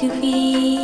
to be.